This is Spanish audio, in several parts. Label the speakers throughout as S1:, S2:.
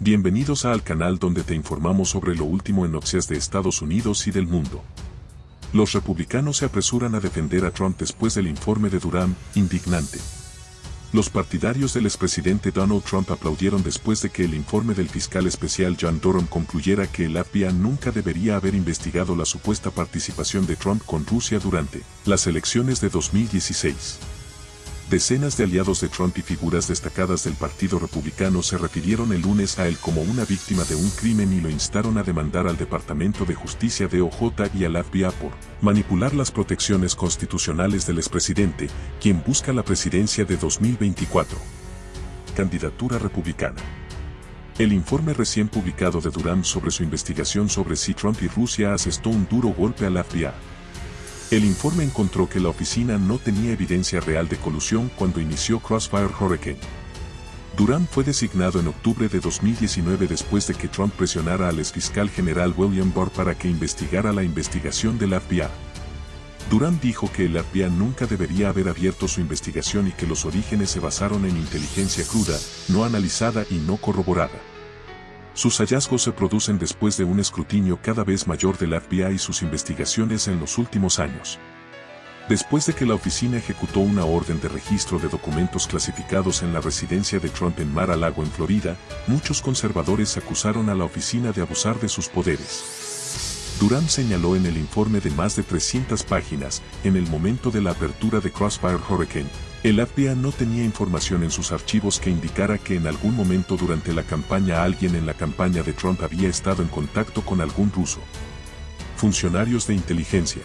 S1: Bienvenidos al canal donde te informamos sobre lo último en noticias de Estados Unidos y del mundo. Los republicanos se apresuran a defender a Trump después del informe de Durham, indignante. Los partidarios del expresidente Donald Trump aplaudieron después de que el informe del fiscal especial John Durham concluyera que el FBI nunca debería haber investigado la supuesta participación de Trump con Rusia durante las elecciones de 2016. Decenas de aliados de Trump y figuras destacadas del Partido Republicano se refirieron el lunes a él como una víctima de un crimen y lo instaron a demandar al Departamento de Justicia de OJ y al FBI por manipular las protecciones constitucionales del expresidente, quien busca la presidencia de 2024. Candidatura republicana. El informe recién publicado de Durham sobre su investigación sobre si Trump y Rusia asestó un duro golpe al FBI. El informe encontró que la oficina no tenía evidencia real de colusión cuando inició Crossfire Hurricane. Durham fue designado en octubre de 2019 después de que Trump presionara al exfiscal general William Barr para que investigara la investigación del FBI. Durham dijo que el FBI nunca debería haber abierto su investigación y que los orígenes se basaron en inteligencia cruda, no analizada y no corroborada. Sus hallazgos se producen después de un escrutinio cada vez mayor del FBI y sus investigaciones en los últimos años. Después de que la oficina ejecutó una orden de registro de documentos clasificados en la residencia de Trump en Mar-a-Lago en Florida, muchos conservadores acusaron a la oficina de abusar de sus poderes. Durham señaló en el informe de más de 300 páginas, en el momento de la apertura de Crossfire Hurricane, el FBI no tenía información en sus archivos que indicara que en algún momento durante la campaña alguien en la campaña de Trump había estado en contacto con algún ruso. Funcionarios de inteligencia.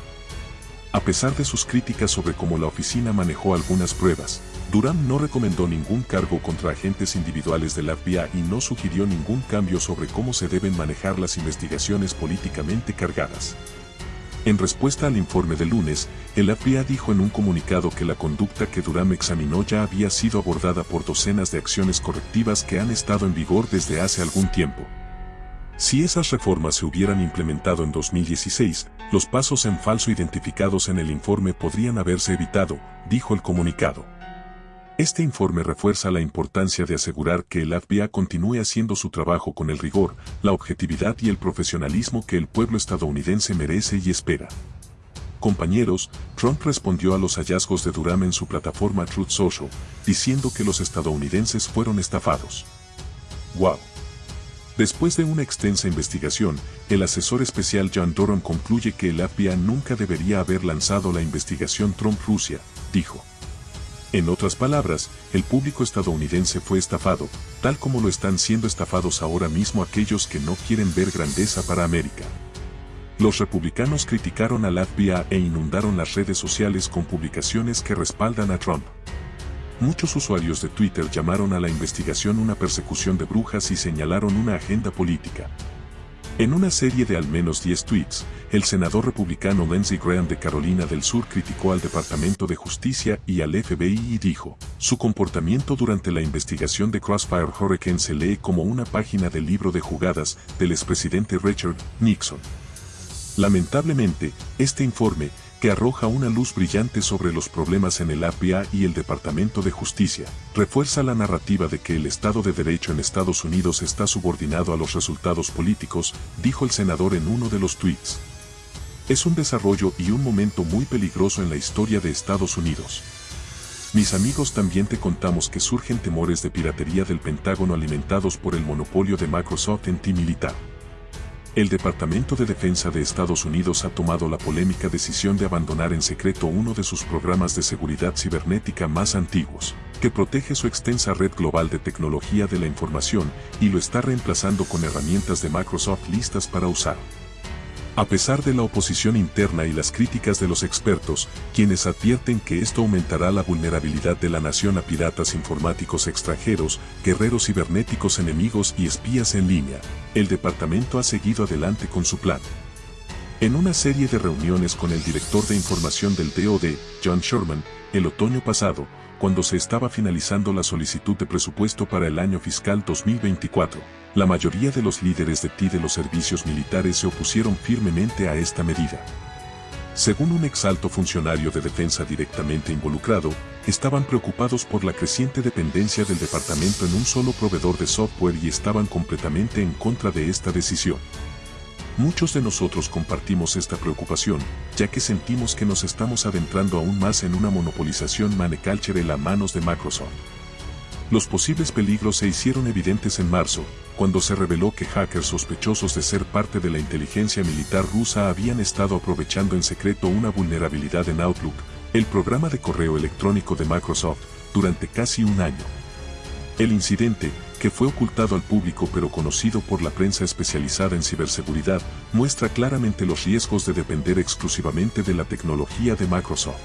S1: A pesar de sus críticas sobre cómo la oficina manejó algunas pruebas, Durham no recomendó ningún cargo contra agentes individuales del FBI y no sugirió ningún cambio sobre cómo se deben manejar las investigaciones políticamente cargadas. En respuesta al informe de lunes, el FBI dijo en un comunicado que la conducta que Durham examinó ya había sido abordada por docenas de acciones correctivas que han estado en vigor desde hace algún tiempo. Si esas reformas se hubieran implementado en 2016, los pasos en falso identificados en el informe podrían haberse evitado, dijo el comunicado. Este informe refuerza la importancia de asegurar que el FBI continúe haciendo su trabajo con el rigor, la objetividad y el profesionalismo que el pueblo estadounidense merece y espera. Compañeros, Trump respondió a los hallazgos de Durham en su plataforma Truth Social, diciendo que los estadounidenses fueron estafados. ¡Wow! Después de una extensa investigación, el asesor especial John Durham concluye que el FBI nunca debería haber lanzado la investigación Trump-Rusia, dijo. En otras palabras, el público estadounidense fue estafado, tal como lo están siendo estafados ahora mismo aquellos que no quieren ver grandeza para América. Los republicanos criticaron al FBI e inundaron las redes sociales con publicaciones que respaldan a Trump. Muchos usuarios de Twitter llamaron a la investigación una persecución de brujas y señalaron una agenda política. En una serie de al menos 10 tweets, el senador republicano Lindsey Graham de Carolina del Sur criticó al Departamento de Justicia y al FBI y dijo, su comportamiento durante la investigación de Crossfire Hurricane se lee como una página del libro de jugadas del expresidente Richard Nixon. Lamentablemente, este informe, que arroja una luz brillante sobre los problemas en el FBI y el Departamento de Justicia, refuerza la narrativa de que el Estado de Derecho en Estados Unidos está subordinado a los resultados políticos, dijo el senador en uno de los tweets. Es un desarrollo y un momento muy peligroso en la historia de Estados Unidos. Mis amigos también te contamos que surgen temores de piratería del Pentágono alimentados por el monopolio de Microsoft en ti militar. El Departamento de Defensa de Estados Unidos ha tomado la polémica decisión de abandonar en secreto uno de sus programas de seguridad cibernética más antiguos, que protege su extensa red global de tecnología de la información y lo está reemplazando con herramientas de Microsoft listas para usar. A pesar de la oposición interna y las críticas de los expertos, quienes advierten que esto aumentará la vulnerabilidad de la nación a piratas informáticos extranjeros, guerreros cibernéticos enemigos y espías en línea, el departamento ha seguido adelante con su plan. En una serie de reuniones con el director de información del DOD, John Sherman, el otoño pasado, cuando se estaba finalizando la solicitud de presupuesto para el año fiscal 2024, la mayoría de los líderes de TI de los servicios militares se opusieron firmemente a esta medida. Según un exalto funcionario de defensa directamente involucrado, estaban preocupados por la creciente dependencia del departamento en un solo proveedor de software y estaban completamente en contra de esta decisión. Muchos de nosotros compartimos esta preocupación, ya que sentimos que nos estamos adentrando aún más en una monopolización maneculture las manos de Microsoft. Los posibles peligros se hicieron evidentes en marzo, cuando se reveló que hackers sospechosos de ser parte de la inteligencia militar rusa habían estado aprovechando en secreto una vulnerabilidad en Outlook, el programa de correo electrónico de Microsoft, durante casi un año. El incidente, que fue ocultado al público pero conocido por la prensa especializada en ciberseguridad, muestra claramente los riesgos de depender exclusivamente de la tecnología de Microsoft.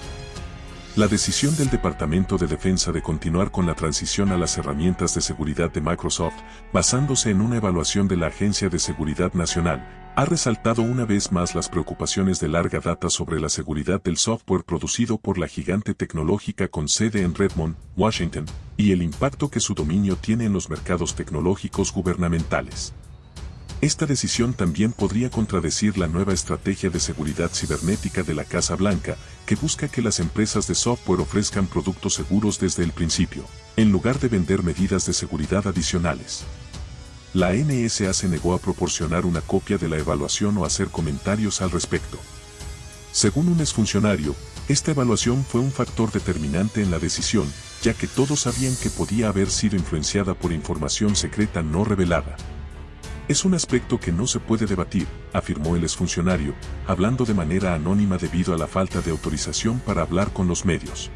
S1: La decisión del Departamento de Defensa de continuar con la transición a las herramientas de seguridad de Microsoft, basándose en una evaluación de la Agencia de Seguridad Nacional, ha resaltado una vez más las preocupaciones de larga data sobre la seguridad del software producido por la gigante tecnológica con sede en Redmond, Washington, y el impacto que su dominio tiene en los mercados tecnológicos gubernamentales. Esta decisión también podría contradecir la nueva estrategia de seguridad cibernética de la Casa Blanca, que busca que las empresas de software ofrezcan productos seguros desde el principio, en lugar de vender medidas de seguridad adicionales. La NSA se negó a proporcionar una copia de la evaluación o hacer comentarios al respecto. Según un exfuncionario, esta evaluación fue un factor determinante en la decisión, ya que todos sabían que podía haber sido influenciada por información secreta no revelada. Es un aspecto que no se puede debatir, afirmó el exfuncionario, hablando de manera anónima debido a la falta de autorización para hablar con los medios.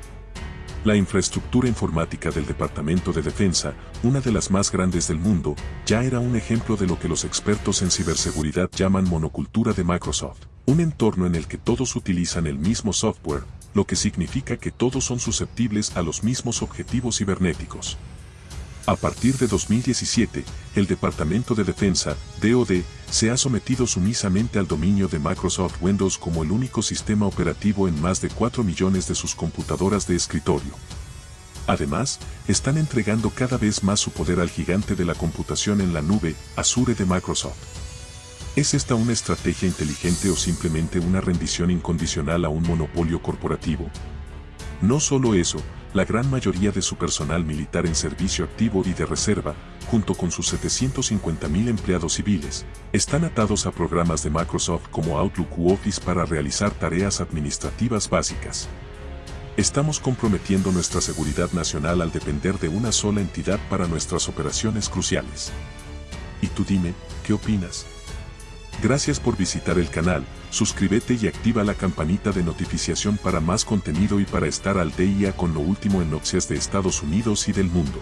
S1: La infraestructura informática del Departamento de Defensa, una de las más grandes del mundo, ya era un ejemplo de lo que los expertos en ciberseguridad llaman monocultura de Microsoft, un entorno en el que todos utilizan el mismo software, lo que significa que todos son susceptibles a los mismos objetivos cibernéticos. A partir de 2017, el Departamento de Defensa, DoD, se ha sometido sumisamente al dominio de Microsoft Windows como el único sistema operativo en más de 4 millones de sus computadoras de escritorio. Además, están entregando cada vez más su poder al gigante de la computación en la nube, Azure de Microsoft. ¿Es esta una estrategia inteligente o simplemente una rendición incondicional a un monopolio corporativo? No solo eso, la gran mayoría de su personal militar en servicio activo y de reserva, junto con sus 750.000 empleados civiles, están atados a programas de Microsoft como Outlook u Office para realizar tareas administrativas básicas. Estamos comprometiendo nuestra seguridad nacional al depender de una sola entidad para nuestras operaciones cruciales. Y tú dime, ¿qué opinas? Gracias por visitar el canal, suscríbete y activa la campanita de notificación para más contenido y para estar al día con lo último en noticias de Estados Unidos y del mundo.